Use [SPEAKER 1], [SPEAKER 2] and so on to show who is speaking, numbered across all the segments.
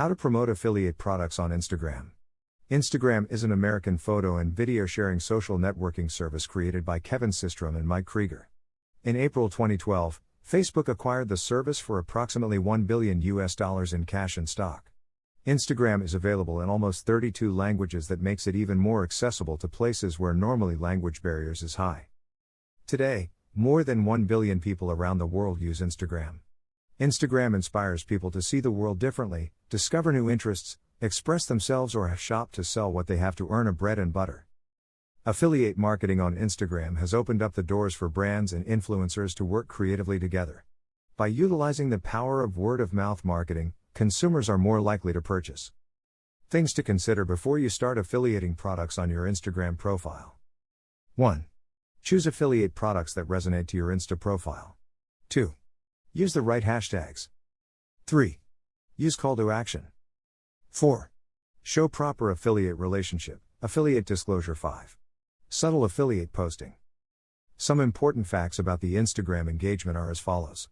[SPEAKER 1] How to promote affiliate products on Instagram. Instagram is an American photo and video sharing social networking service created by Kevin Systrom and Mike Krieger. In April 2012, Facebook acquired the service for approximately 1 billion US dollars in cash and stock. Instagram is available in almost 32 languages that makes it even more accessible to places where normally language barriers is high. Today, more than 1 billion people around the world use Instagram. Instagram inspires people to see the world differently, discover new interests, express themselves, or shop to sell what they have to earn a bread and butter. Affiliate marketing on Instagram has opened up the doors for brands and influencers to work creatively together. By utilizing the power of word of mouth marketing, consumers are more likely to purchase. Things to consider before you start affiliating products on your Instagram profile. 1. Choose affiliate products that resonate to your Insta profile. 2. Use the right hashtags. 3. Use call to action. 4. Show proper affiliate relationship, affiliate disclosure 5. Subtle affiliate posting. Some important facts about the Instagram engagement are as follows.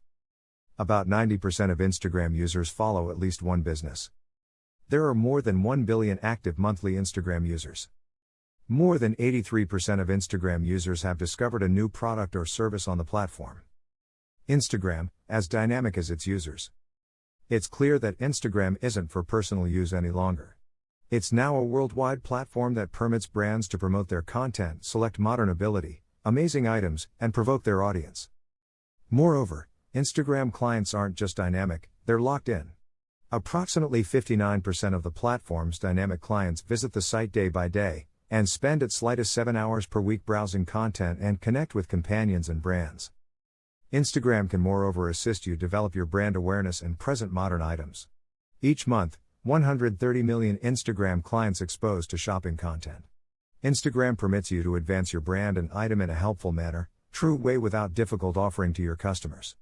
[SPEAKER 1] About 90% of Instagram users follow at least one business. There are more than 1 billion active monthly Instagram users. More than 83% of Instagram users have discovered a new product or service on the platform. Instagram, as dynamic as its users. It's clear that Instagram isn't for personal use any longer. It's now a worldwide platform that permits brands to promote their content, select modern ability, amazing items, and provoke their audience. Moreover, Instagram clients aren't just dynamic, they're locked in. Approximately 59% of the platform's dynamic clients visit the site day by day, and spend as slight as 7 hours per week browsing content and connect with companions and brands. Instagram can moreover assist you develop your brand awareness and present modern items. Each month, 130 million Instagram clients exposed to shopping content. Instagram permits you to advance your brand and item in a helpful manner, true way without difficult offering to your customers.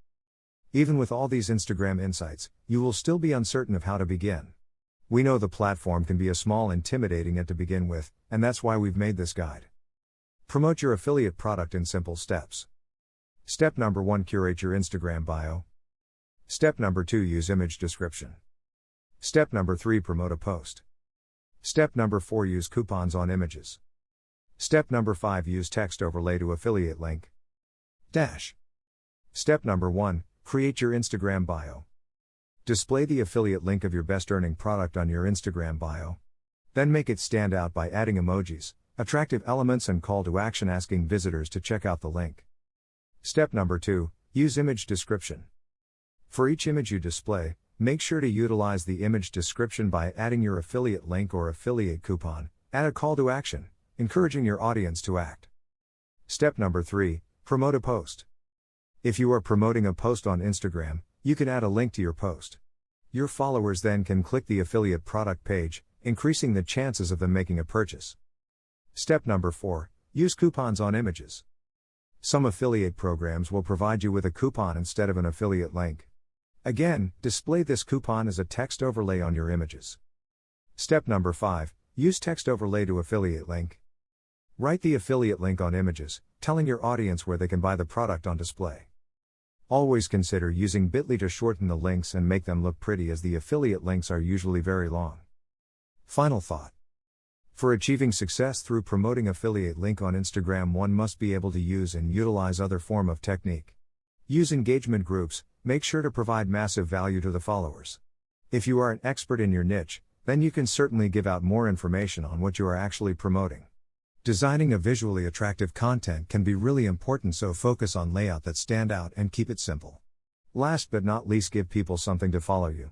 [SPEAKER 1] Even with all these Instagram insights, you will still be uncertain of how to begin. We know the platform can be a small intimidating it to begin with, and that's why we've made this guide. Promote your affiliate product in simple steps. Step number 1 Curate your Instagram bio. Step number 2 Use image description. Step number 3 Promote a post. Step number 4 Use coupons on images. Step number 5 Use text overlay to affiliate link. Dash. Step number 1 Create your Instagram bio. Display the affiliate link of your best earning product on your Instagram bio. Then make it stand out by adding emojis, attractive elements, and call to action asking visitors to check out the link. Step number 2 Use image description. For each image you display, Make sure to utilize the image description by adding your affiliate link or affiliate coupon. Add a call to action, encouraging your audience to act. Step number 3 Promote a post. If you are promoting a post on Instagram, you can add a link to your post. Your followers then can click the affiliate product page, increasing the chances of them making a purchase. Step number 4 Use coupons on images. Some affiliate programs will provide you with a coupon instead of an affiliate link. Again, display this coupon as a text overlay on your images. Step number 5 Use text overlay to affiliate link. Write the affiliate link on images, telling your audience where they can buy the product on display. Always consider using bit.ly to shorten the links and make them look pretty as the affiliate links are usually very long. Final thought. For achieving success through promoting affiliate link on Instagram one must be able to use and utilize other form of technique. Use engagement groups, make sure to provide massive value to the followers. If you are an expert in your niche, then you can certainly give out more information on what you are actually promoting. Designing a visually attractive content can be really important, so focus on layout that stand out and keep it simple. Last but not least, give people something to follow you.